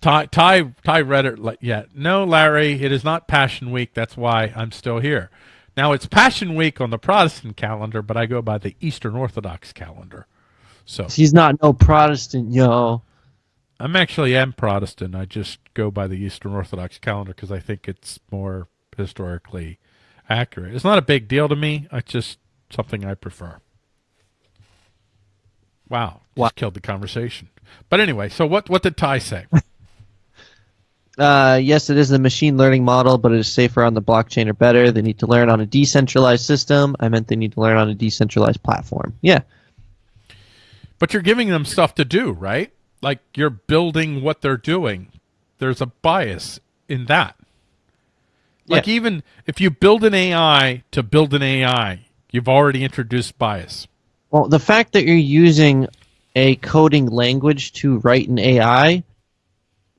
Ty Ty Ty read it like yeah. No, Larry, it is not Passion Week. That's why I'm still here. Now it's Passion Week on the Protestant calendar, but I go by the Eastern Orthodox calendar. So He's not no Protestant, yo. I'm actually am Protestant. I just go by the Eastern Orthodox calendar because I think it's more historically accurate. It's not a big deal to me. It's just something I prefer. Wow, just Wow. killed the conversation. But anyway, so what what did Ty say? Uh, yes, it is a machine learning model, but it is safer on the blockchain or better. They need to learn on a decentralized system. I meant they need to learn on a decentralized platform. Yeah. But you're giving them stuff to do, right? Like you're building what they're doing. There's a bias in that. Like Yeah. even if you build an AI to build an AI, you've already introduced bias. Well, the fact that you're using a coding language to write an AI,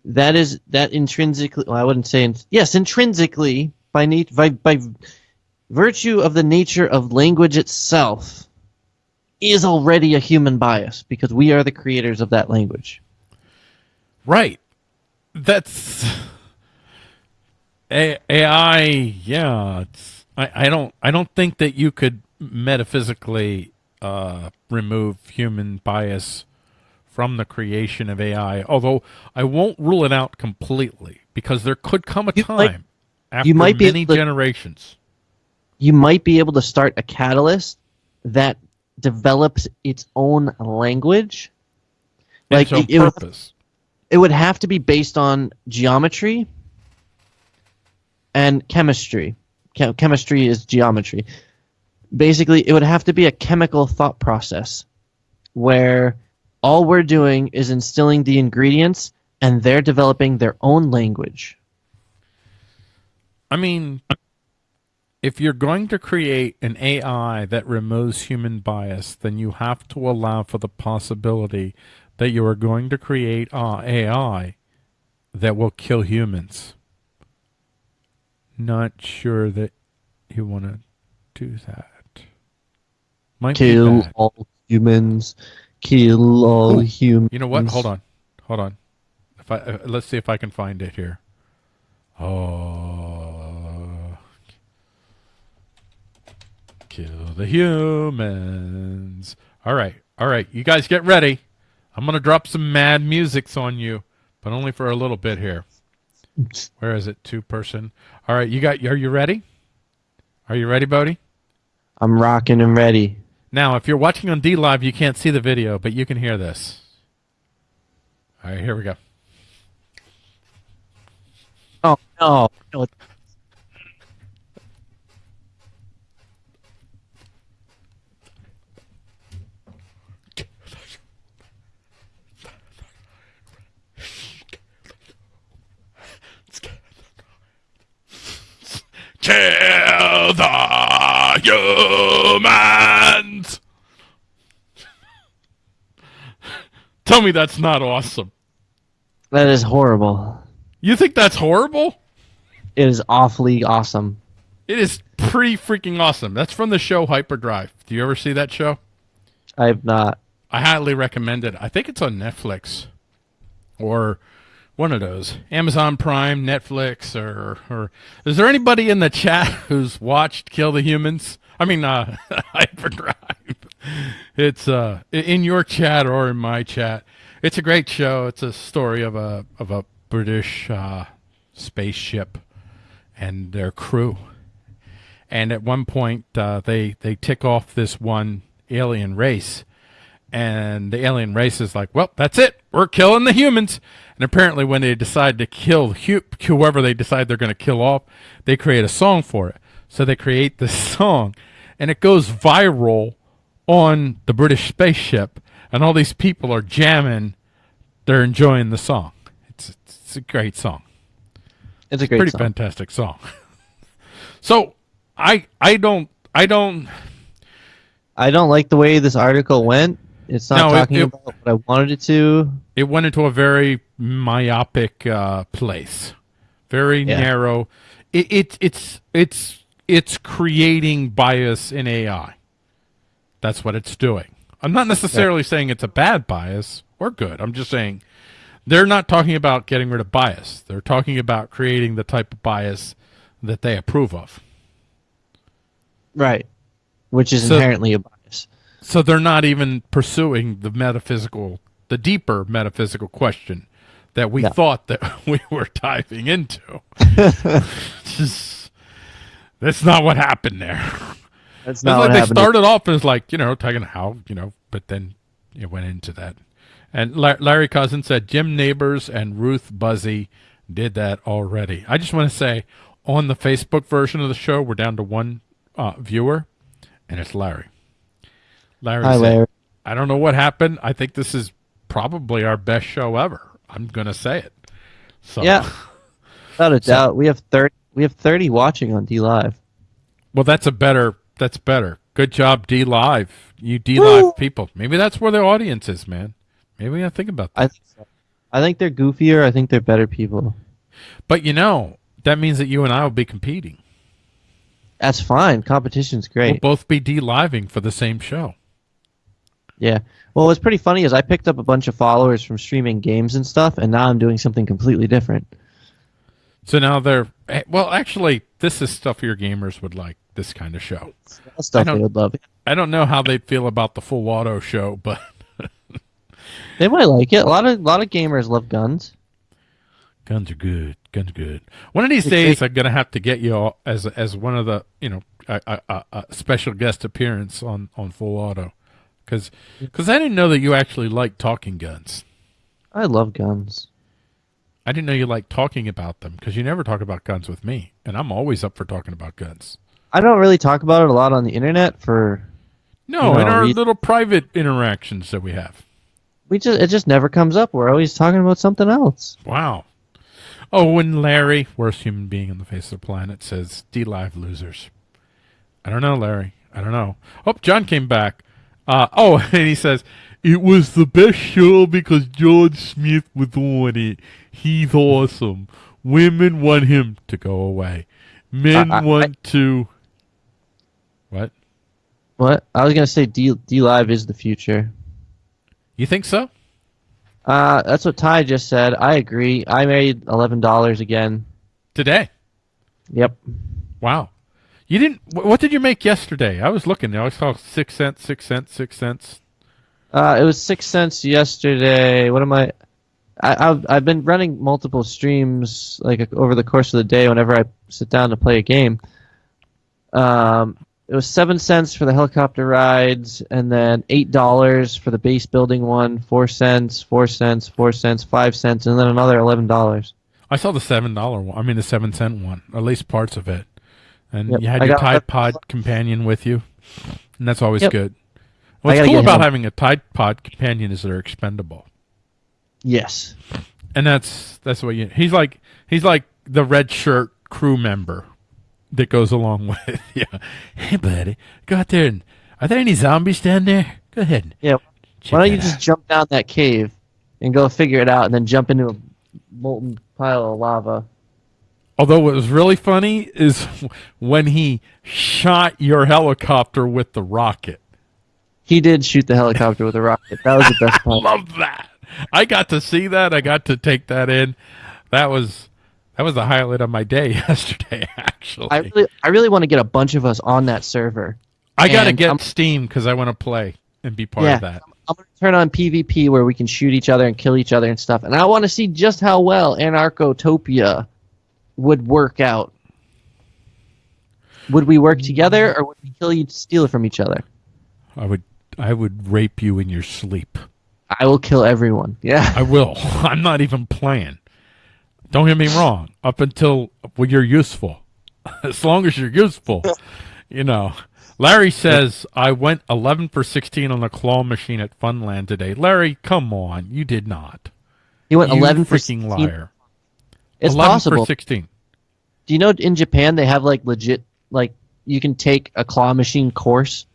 that is that intrinsically. Well, I wouldn't say in, yes, intrinsically by, by by virtue of the nature of language itself, is already a human bias because we are the creators of that language. Right. That's A- AI. Yeah, it's, I, I don't. I don't think that you could metaphysically uh, remove human bias from the creation of AI. Although I won't rule it out completely because there could come a You time might- after might be many to- generations. You might be able to start a catalyst that develops its own language. Like its it, own it would it would have to be based on geometry and chemistry. Chem- chemistry is geometry. Basically, it would have to be a chemical thought process where all we're doing is instilling the ingredients and they're developing their own language. I mean, if you're going to create an AI that removes human bias, then you have to allow for the possibility that you are going to create uh, AI that will kill humans. Not sure that you want to do that. Might Kill all humans. Kill all Ooh, humans. You know what? Hold on, hold on. If I uh, let's see if I can find it here. Oh, kill the humans. All right, all right. You guys get ready. I'm gonna drop some mad musics on you, but only for a little bit here. Where is it? Two person. All right, you got. Are you ready? Are you ready, Bodhi? I'm rocking and ready. Now, if you're watching on DLive, you can't see the video, but you can hear this. All right, here we go. Oh no! no it- Kill the humans! Tell me that's not awesome. that is horrible. You think that's horrible? It is awfully awesome. It is pretty freaking awesome. That's from the show Hyperdrive. Do you ever see that show? I have not. I highly recommend it. I think it's on Netflix or one of those Amazon Prime, Netflix, or or is there anybody in the chat who's watched Kill the Humans? I mean, uh, Hyperdrive. It's uh in your chat or in my chat. It's a great show. It's a story of a of a British uh, spaceship and their crew. And at one point, uh, they they tick off this one alien race, and the alien race is like, "Well, that's it. We're killing the humans." And apparently, when they decide to kill hu- whoever they decide they're going to kill off, they create a song for it. So they create this song, and it goes viral on the British spaceship, and all these people are jamming. They're enjoying the song. It's it's a great song It's a great pretty song. fantastic song. so I I don't I don't I don't like the way this article went. It's not No, talking it- about what I wanted it to. it went into a very myopic uh, place, very Yeah. narrow. It, it it's it's it's creating bias in AI. That's what it's doing. I'm not necessarily saying it's a bad bias or good. I'm just saying they're not talking about getting rid of bias. They're talking about creating the type of bias that they approve of. Right. Which is So- inherently a bias. So they're not even pursuing the metaphysical, the deeper metaphysical question that we No. thought that we were diving into. Just, that's not what happened there. That's not like what they happened. started off as like, you know, talking how, you know, but then it went into that. And Larry Cousin said Jim Nabors and Ruth Buzzi did that already. I just want to say on the Facebook version of the show, we're down to one uh, viewer, and it's Larry. Larry Hi, said, I don't know what happened. I think this is probably our best show ever. I'm going to say it. So, Yeah. Without a doubt, we have thirty. We have thirty watching on DLive. Well, that's a better. That's better. Good job, DLive. You D Woo! Live people. Maybe that's where the audience is, man. Maybe we gotta think about that. I think so. I think they're goofier. I think they're better people. But you know, that means that you and I will be competing. That's fine. Competition's great. We'll both be D living for the same show. Yeah. Well, what's pretty funny is I picked up a bunch of followers from streaming games and stuff, and now I'm doing something completely different. So now they're eh, well. Actually, this is stuff your gamers would like. This kind of show. Stuff they would love. I don't know how they'd feel about the full auto show, but They might like it. A lot of lot of gamers love guns. guns are good. Guns are good. One of these days, I'm gonna have to get you all as as one of the you know a, a, a, a special guest appearance on on full auto, because cause I didn't know that you actually like talking guns. I love guns. I didn't know you liked talking about them because you never talk about guns with me, and I'm always up for talking about guns. I don't really talk about it a lot on the internet. For No, You in our we- little private interactions that we have. we just it just never comes up. We're always talking about something else. Wow. Oh, when Larry, worst human being on the face of the planet, says DLive losers. I don't know, Larry. I don't know. Oh, John came back. Uh, oh, and he says it was the best show because George Smith was on it. He's awesome. Women want him to go away. Men I- I- want to. What? What I was gonna say, D DLive is the future. You think so? Uh, that's what Ty just said. I agree. I made eleven dollars again. Today? Yep. Wow. You didn't. What did you make yesterday? I was looking. I saw six cents, six cents, six cents. Uh, it was six cents yesterday. What am I? I I've, I've been running multiple streams like over the course of the day. Whenever I sit down to play a game, um, it was seven cents for the helicopter rides, and then eight dollars for the base building one. Four cents, four cents, four cents, five cents, and then another eleven dollars. I saw the seven dollar one. I mean the seven cent one, at least parts of it. And Yep, you had I your Tide Pod companion with you, and that's always Yep. good. What's cool about having a Tide Pod companion is they're expendable, Yes. and that's that's what you. He's like he's like the red shirt crew member that goes along with yeah. Hey buddy, go out there and are there any zombies down there? Go ahead. Yeah. Why don't you just out." jump down that cave and go figure it out, and then jump into a molten pile of lava? Although what was really funny is when he shot your helicopter with the rocket. He did shoot the helicopter with a rocket. That was the best part. I Love that. I got to see that. I got to take that in. That was that was the highlight of my day yesterday. Actually, I really, I really want to get a bunch of us on that server. I got to get I'm- Steam because I want to play and be part Yeah. of that. I'm gonna turn on PvP where we can shoot each other and kill each other and stuff. And I want to see just how well Anarchotopia would work out. Would we work together, or would we kill you, to steal it from each other? I would I would rape you in your sleep. I will kill everyone. Yeah. I will. I'm not even playing. Don't get me wrong. Up until when you're useful, as long as you're useful, you know. Larry says I went 11 for 16 on the claw machine at Funland today. Larry, come on, you did not. He went You 11 for freaking 16. liar. It's 11 possible. for 16. Do you know in Japan they have like legit like you can take a claw machine course?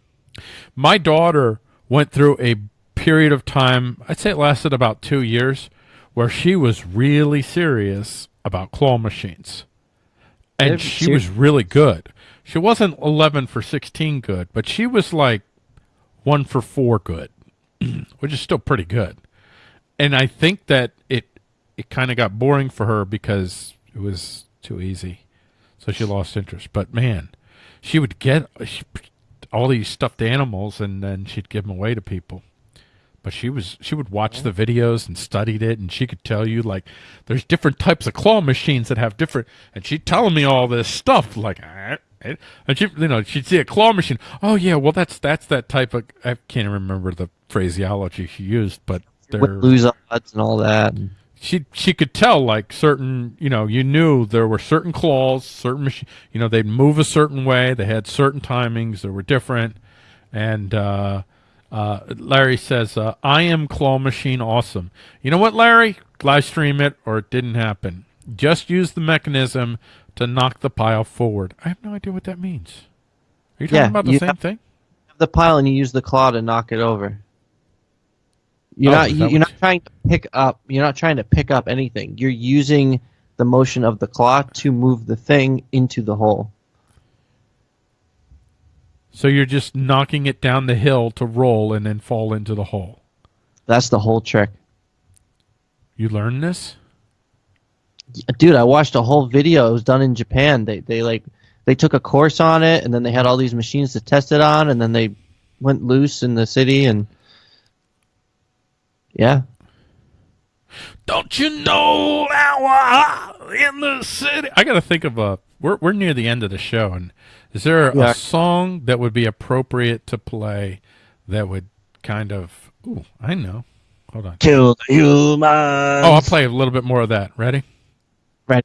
My daughter went through a period of time, I'd say it lasted about two years, where she was really serious about claw machines. And she was really good. She wasn't 11 for 16 good, but she was like 1 for 4 good, which is still pretty good. And I think that it it kind of got boring for her because it was too easy. So she lost interest. But man, she would get all these stuffed animals and then she'd give them away to people. But she was she would watch the videos and studied it and she could tell you like there's different types of claw machines that have different and she'd telling me all this stuff like "Ah, eh," and she you know she'd see a claw machine oh yeah well that's that's that type of I can't remember the phraseology she used but they're lose odds and all that. She she could tell like certain you know you knew there were certain claws certain machine you know they'd move a certain way they had certain timings they were different. And uh uh larry says uh, i am claw machine awesome. You know what larry? Live stream it or it didn't happen. Just use the mechanism to knock the pile forward. I have no idea what that means. Are you talking Yeah, about the same thing? The pile and you use the claw to knock it over. You're Oh, not you're not trying to pick up you're not trying to pick up anything. You're using the motion of the claw to move the thing into the hole. so you're just knocking it down the hill to roll and then fall into the hole That's the whole trick. you learned this dude i watched a whole video it was done in japan they they like they took a course on it and then they had all these machines to test it on and then they went loose in the city and yeah Don't you know now uh, in the city? I got to think of a. We're we're near the end of the show, and is there Yeah. a song that would be appropriate to play that would kind of? Ooh, I know. Hold on. kill the humans Oh, I'll play a little bit more of that. Ready? Right.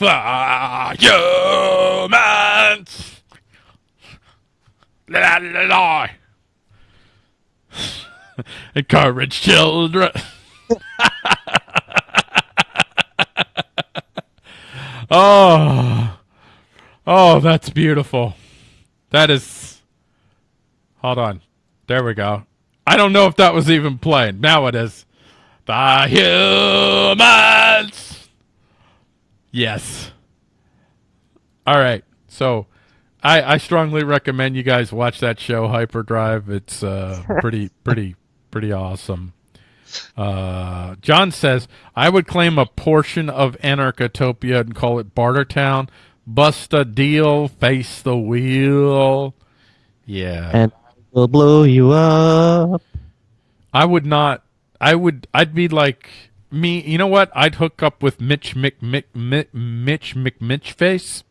Ah, humans. La, la, la. Encourage children. oh, oh, that's beautiful. That is. Hold on. There we go. I don't know if that was even playing. Now it is. The humans. Yes. All right. So, I I strongly recommend you guys watch that show Hyperdrive. It's uh pretty pretty pretty awesome. Uh, John says I would claim a portion of Anarchotopia and call it Bartertown. Bust a deal, face the wheel. Yeah. and I will blow you up I would not. I would. I'd be like me. You know what? I'd hook up with Mitch Mc, Mc, Mc, Mitch McMitchface,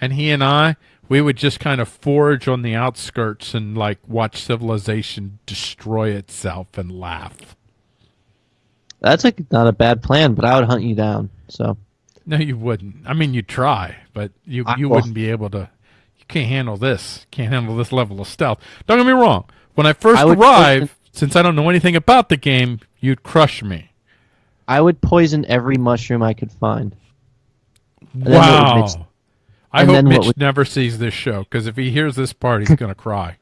and he and I, we would just kind of forage on the outskirts and like watch civilization destroy itself and laugh. That's like not a bad plan, but I would hunt you down. So No, you wouldn't. I mean, you'd try, but you I you will. wouldn't be able to. You can't handle this. Can't handle this level of stealth. Don't get me wrong. When I first I would arrive, since I don't know anything about the game, you'd crush me. I would poison every mushroom I could find. then what would Wow. I and hope Mitch would- never sees this show because if he hears this part, he's gonna cry.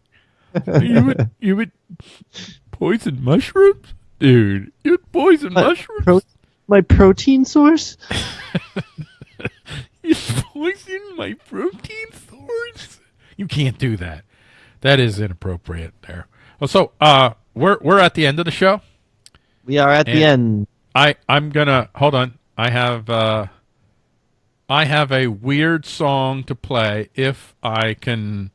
you would you would poison mushrooms, dude. You'd poison What? mushrooms. Pro- my protein source? You poison my protein source. You can't do that. That is inappropriate. There. Oh, so uh, we're we're at the end of the show. We are at the end. I I'm gonna hold on. I have uh, I have a weird song to play if I can.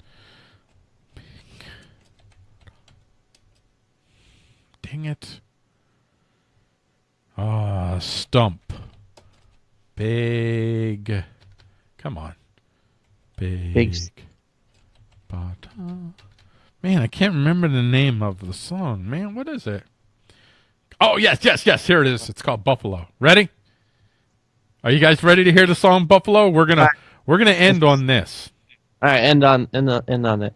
Dang it! Ah, stump. Big. Come on. Big. Big Bata. Man, I can't remember the name of the song. Man, what is it? Oh yes, yes, yes. Here it is. It's called Buffalo. Ready? Are you guys ready to hear the song Buffalo? We're gonna we're gonna end on this. All right, end on end on, end on it.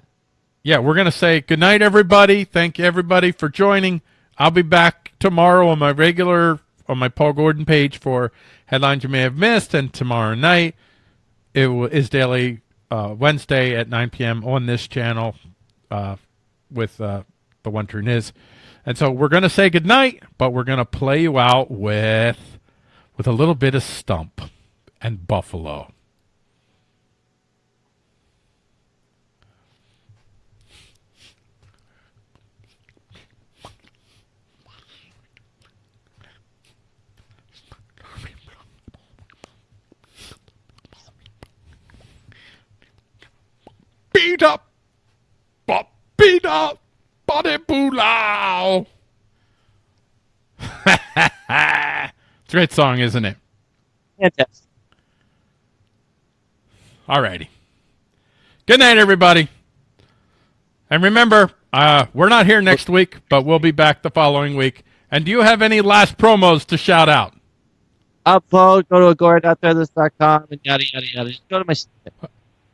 Yeah, we're gonna say good night, everybody. Thank you, everybody, for joining. I'll be back tomorrow on my regular on my Paul Gordon page for headlines you may have missed, and tomorrow night it is daily uh, Wednesday at 9 p.m. on this channel uh, with uh, the one turn is. And so we're gonna say good night, but we're gonna play you out with with a little bit of stump and buffalo. beat up, but beat up, body boolau. it's a great song, isn't it? Fantastic. Alrighty. Good night, everybody. And remember, uh, we're not here next week, but we'll be back the following week. And do you have any last promos to shout out? Upload, go to agora.threadless.com and yada yada yada. Just go to my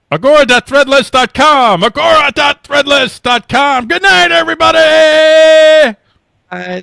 Agora.threadless.com. Agora.threadless.com. Good night, everybody. uh,